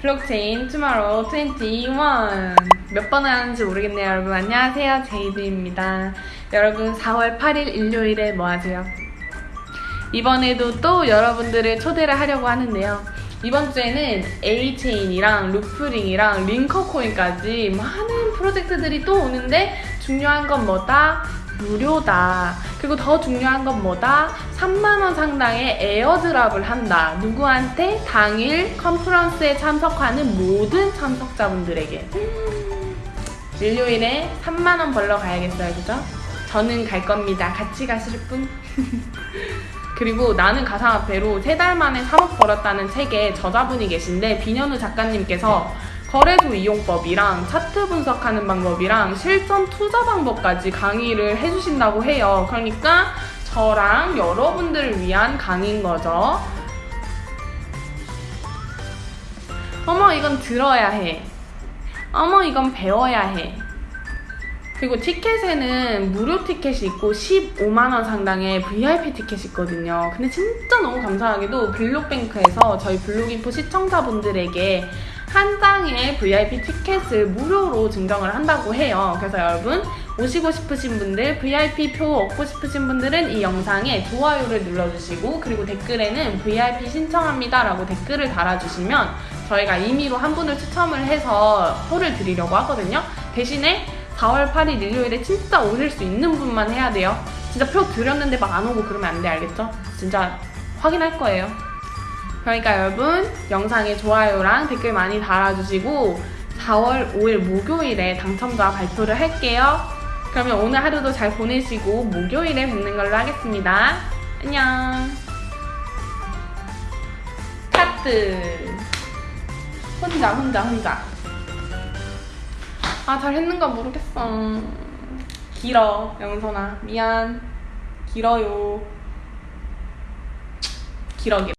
Blockchain Tomorrow 21. 몇 번을 하는지 모르겠네요, 여러분. 안녕하세요, 제이드입니다. 여러분, 4월 8일 일요일에 뭐 하세요? 이번에도 또 여러분들을 초대를 하려고 하는데요. 이번 주에는 A체인이랑 루프링이랑 링커코인까지 많은 프로젝트들이 또 오는데 중요한 건 뭐다? 무료다. 그리고 더 중요한 건 뭐다? 3만원 상당의 airdrop을 한다. 누구한테? 당일 컨퍼런스에 참석하는 모든 참석자분들에게. 음, 일요일에 3만원 벌러 가야겠어요. 그죠? 저는 갈 겁니다. 같이 가실 분? 그리고 나는 가상화폐로 세 달 만에 3억 벌었다는 책에 저자분이 계신데 비년우 작가님께서 거래소 이용법이랑 차트 분석하는 방법이랑 실전 투자 방법까지 강의를 해주신다고 해요. 그러니까 저랑 여러분들을 위한 강의인 거죠. 어머, 이건 들어야 해. 어머, 이건 배워야 해. 그리고 티켓에는 무료 티켓이 있고 15만원 상당의 VIP 티켓이 있거든요. 근데 진짜 너무 감사하게도 블록뱅크에서 저희 블록인포 시청자분들에게 한 장의 VIP 티켓을 무료로 증정을 한다고 해요. 그래서 여러분 오시고 싶으신 분들, VIP 표 얻고 싶으신 분들은 이 영상에 좋아요를 눌러주시고 그리고 댓글에는 VIP 신청합니다 라고 댓글을 달아주시면 저희가 임의로 한 분을 추첨을 해서 표를 드리려고 하거든요. 대신에 4월 8일 일요일에 진짜 오실 수 있는 분만 해야 돼요. 진짜 표 드렸는데 막 안 오고 그러면 안 돼, 알겠죠? 진짜 확인할 거예요. 그러니까 여러분, 영상에 좋아요랑 댓글 많이 달아주시고 4월 5일 목요일에 당첨자 발표를 할게요. 그러면 오늘 하루도 잘 보내시고 목요일에 뵙는 걸로 하겠습니다. 안녕. 카트. 혼자, 혼자, 혼자. 아, 잘 했는가 모르겠어. 길어, 영선아. 미안. 길어요. 길어, 길어.